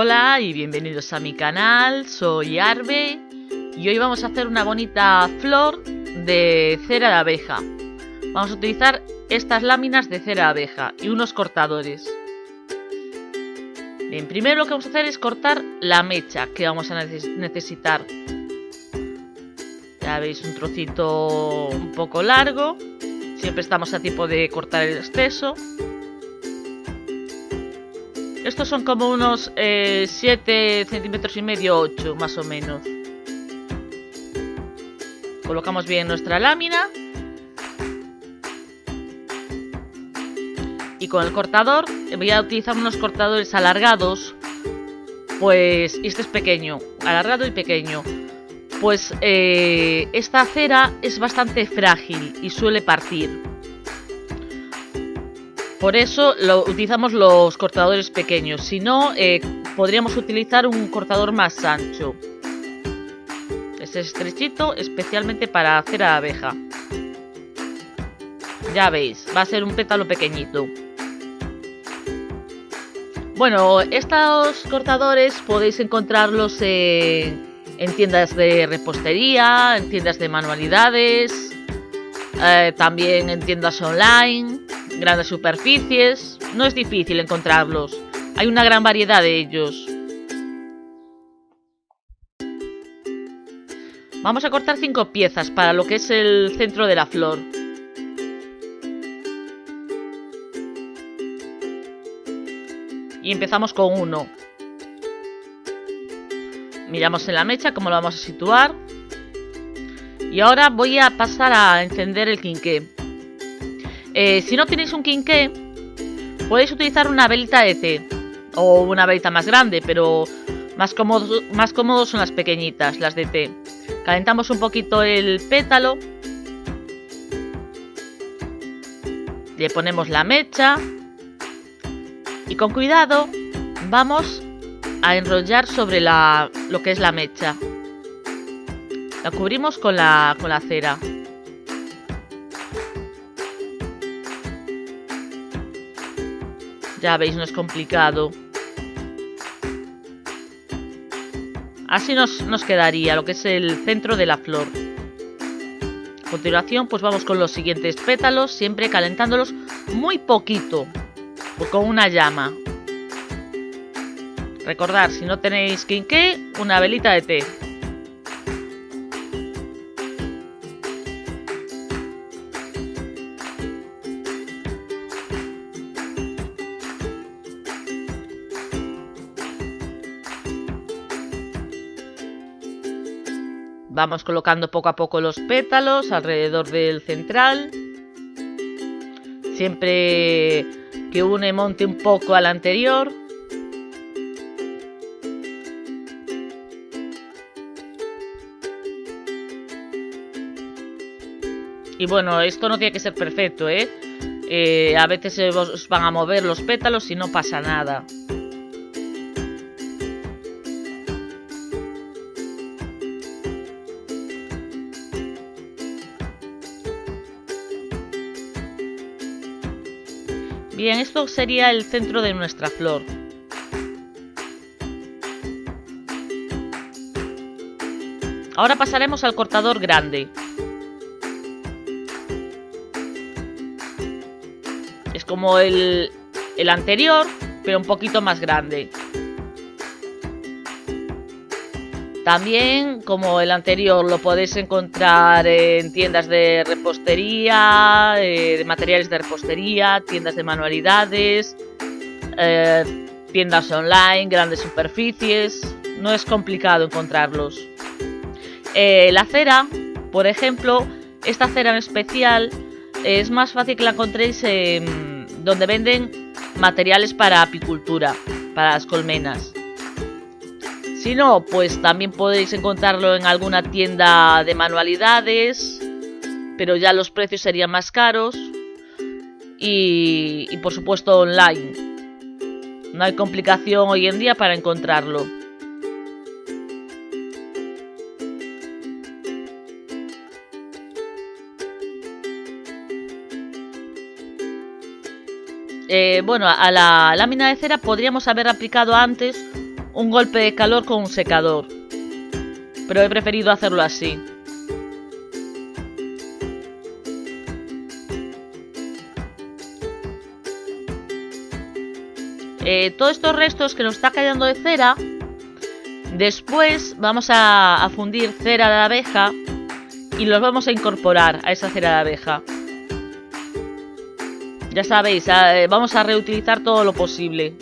Hola y bienvenidos a mi canal, soy Arbe y hoy vamos a hacer una bonita flor de cera de abeja. Vamos a utilizar estas láminas de cera de abeja y unos cortadores. Bien, primero lo que vamos a hacer es cortar la mecha que vamos a necesitar. Ya veis un trocito un poco largo. Siempre estamos a tiempo de cortar el exceso. Estos son como unos 7 eh, centímetros y medio, 8 más o menos. Colocamos bien nuestra lámina. Y con el cortador, voy a utilizar unos cortadores alargados. Pues este es pequeño, alargado y pequeño. Pues eh, esta cera es bastante frágil y suele partir. Por eso lo, utilizamos los cortadores pequeños. Si no, eh, podríamos utilizar un cortador más ancho. Este es estrechito, especialmente para hacer a abeja. Ya veis, va a ser un pétalo pequeñito. Bueno, estos cortadores podéis encontrarlos en, tiendas de repostería, en tiendas de manualidades, eh, también en tiendas online grandes superficies. No es difícil encontrarlos. Hay una gran variedad de ellos. Vamos a cortar cinco piezas para lo que es el centro de la flor. Y empezamos con uno. Miramos en la mecha cómo lo vamos a situar. Y ahora voy a pasar a encender el quinqué. Eh, si no tenéis un quinqué, podéis utilizar una velita de té o una velita más grande, pero más cómodos, más cómodos son las pequeñitas, las de té. Calentamos un poquito el pétalo. Le ponemos la mecha. Y con cuidado vamos a enrollar sobre la, lo que es la mecha. La cubrimos con la, con la cera. Ya veis, no es complicado. Así nos, nos quedaría lo que es el centro de la flor. A continuación, pues vamos con los siguientes pétalos, siempre calentándolos muy poquito, con una llama. Recordar, si no tenéis quinqué, una velita de té. Vamos colocando poco a poco los pétalos alrededor del central. Siempre que une monte un poco al anterior. Y bueno, esto no tiene que ser perfecto, ¿eh? eh a veces se van a mover los pétalos y no pasa nada. Bien, esto sería el centro de nuestra flor. Ahora pasaremos al cortador grande. Es como el, anterior, pero un poquito más grande. También, como el anterior, lo podéis encontrar en tiendas de repostería, eh, de materiales de repostería, tiendas de manualidades, eh, tiendas online, grandes superficies. No es complicado encontrarlos. Eh, la cera, por ejemplo, esta cera en especial es más fácil que la encontréis donde venden materiales para apicultura, para las colmenas. Si no, pues también podéis encontrarlo en alguna tienda de manualidades, pero ya los precios serían más caros. Y, por supuesto online. No hay complicación hoy en día para encontrarlo. Eh, bueno, a la lámina de cera podríamos haber aplicado antes un golpe de calor con un secador. Pero he preferido hacerlo así. Eh, todos estos restos que nos está cayendo de cera, después vamos a, fundir cera de abeja y los vamos a incorporar a esa cera de abeja. Ya sabéis, eh, vamos a reutilizar todo lo posible.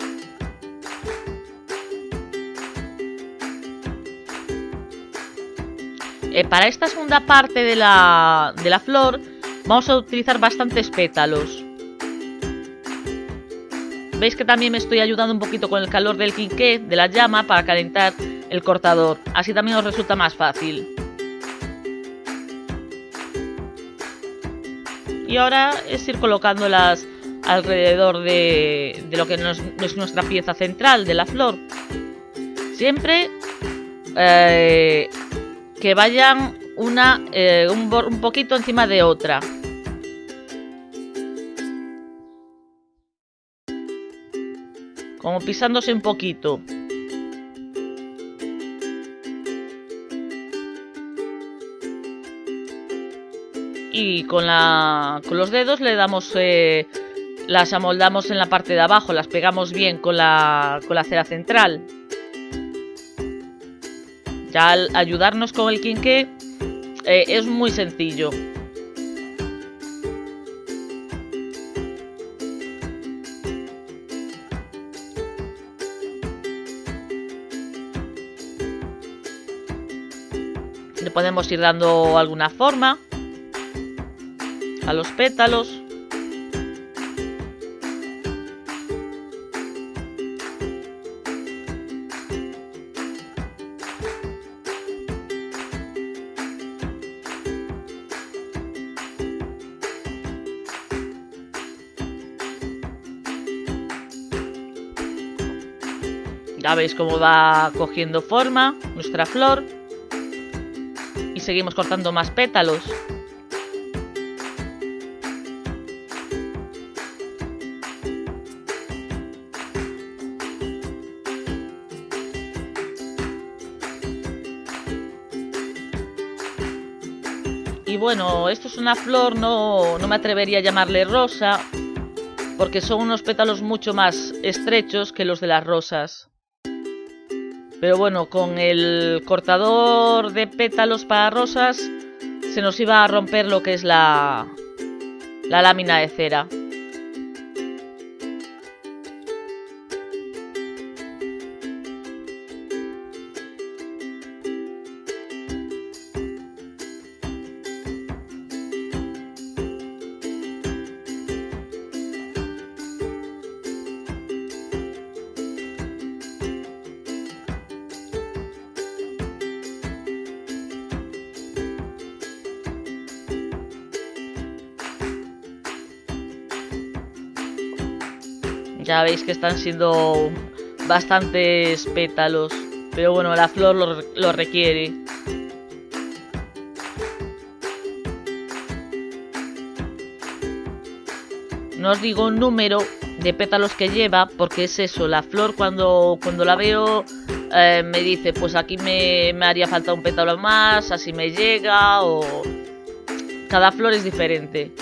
Eh, para esta segunda parte de la, de la flor vamos a utilizar bastantes pétalos. Veis que también me estoy ayudando un poquito con el calor del quinqué, de la llama, para calentar el cortador. Así también os resulta más fácil. Y ahora es ir colocándolas alrededor de, lo que es nuestra pieza central de la flor. Siempre eh, que vayan una eh, un poquito encima de otra. Como pisándose un poquito. Y con, la, con los dedos le damos, eh, las amoldamos en la parte de abajo, las pegamos bien con la, con la cera central. Ya al ayudarnos con el quinqué eh, es muy sencillo. Podemos ir dando alguna forma a los pétalos. Ya veis cómo va cogiendo forma nuestra flor seguimos cortando más pétalos. Y bueno, esto es una flor, no, no me atrevería a llamarle rosa, porque son unos pétalos mucho más estrechos que los de las rosas. Pero bueno, con el cortador de pétalos para rosas se nos iba a romper lo que es la, la lámina de cera. Ya veis que están siendo bastantes pétalos. Pero bueno, la flor lo, requiere. No os digo un número de pétalos que lleva, porque es eso, la flor cuando, cuando la veo eh, me dice, pues aquí me, me haría falta un pétalo más, así me llega, o... Cada flor es diferente.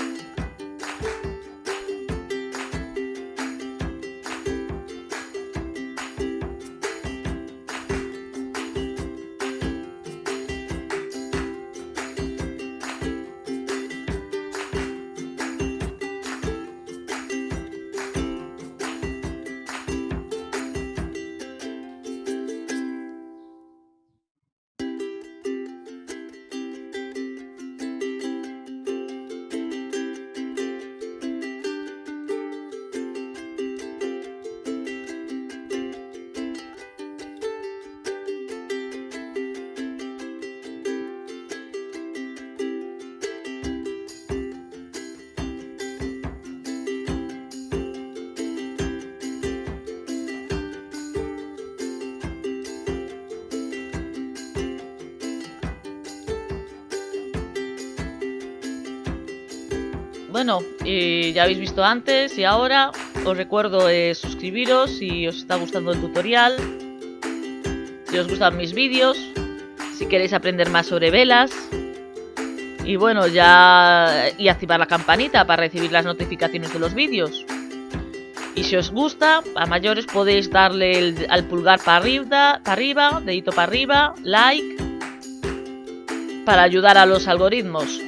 Bueno, ya habéis visto antes y ahora os recuerdo suscribiros si os está gustando el tutorial. si os gustan mis vídeos, si queréis aprender más sobre velas. Y bueno, ya... y activar la campanita para recibir las notificaciones de los vídeos. Y si os gusta, a mayores podéis darle al pulgar para para arriba, dedito para arriba, like, para ayudar a los algoritmos.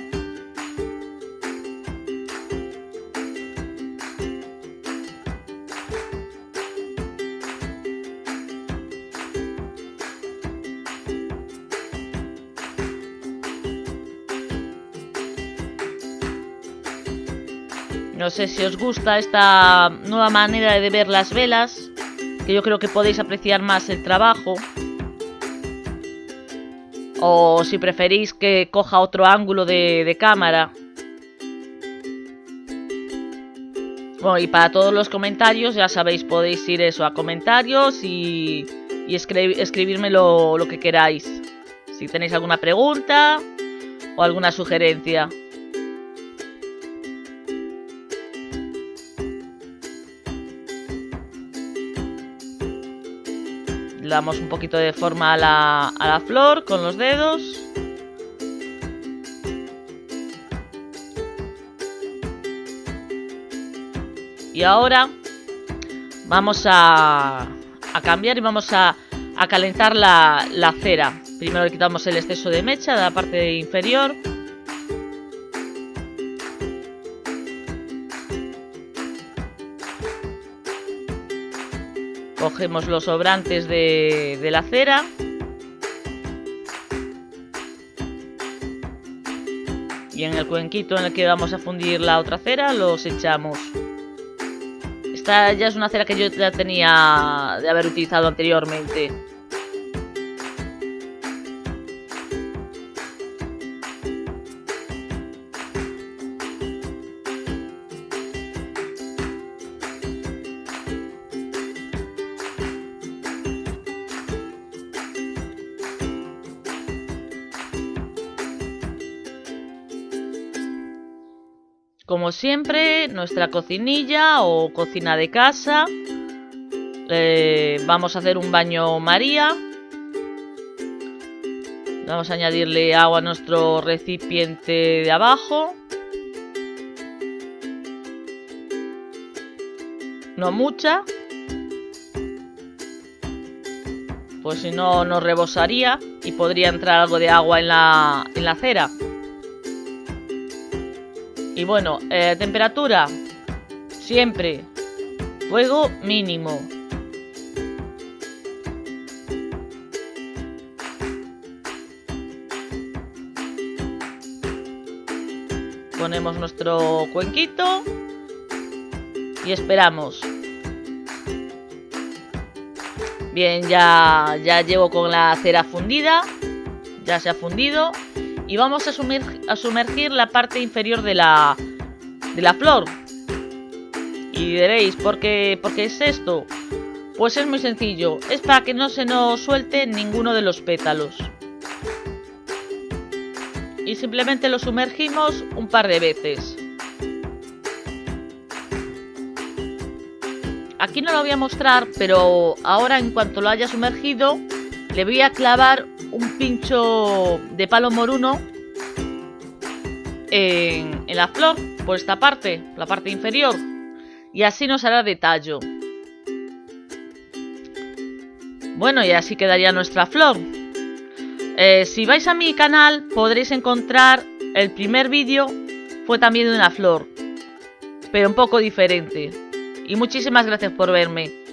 No sé si os gusta esta nueva manera de ver las velas, que yo creo que podéis apreciar más el trabajo. O si preferís que coja otro ángulo de, cámara. Bueno, y para todos los comentarios, ya sabéis, podéis ir eso a comentarios y, y escribirme lo que queráis. Si tenéis alguna pregunta o alguna sugerencia. Le damos un poquito de forma a la, a la flor con los dedos. Y ahora vamos a, a cambiar y vamos a, a calentar la, la, cera. Primero le quitamos el exceso de mecha de la parte inferior. Cogemos los sobrantes de, la cera. Y en el cuenquito en el que vamos a fundir la otra cera los echamos. Esta ya es una cera que yo ya tenía de haber utilizado anteriormente. Como siempre, nuestra cocinilla o cocina de casa. Eh, vamos a hacer un baño María. Vamos a añadirle agua a nuestro recipiente de abajo. No mucha. Pues si no nos rebosaría y podría entrar algo de agua en la, en la cera. Y bueno, eh, temperatura. Siempre. Fuego mínimo. Ponemos nuestro cuenquito. Y esperamos. Bien, ya, ya llevo con la cera fundida. Ya se ha fundido y vamos a, a sumergir la parte inferior de la, de la flor. Y diréis, ¿por qué, ¿por qué es esto? Pues es muy sencillo, es para que no se nos suelte ninguno de los pétalos. Y simplemente lo sumergimos un par de veces. Aquí no lo voy a mostrar, pero ahora en cuanto lo haya sumergido, le voy a clavar un pincho de palo moruno en, la flor, por esta parte, la parte inferior. Y así nos hará de tallo. Bueno, y así quedaría nuestra flor. Eh, si vais a mi canal podréis encontrar el primer vídeo fue también de una flor, pero un poco diferente. Y muchísimas gracias por verme.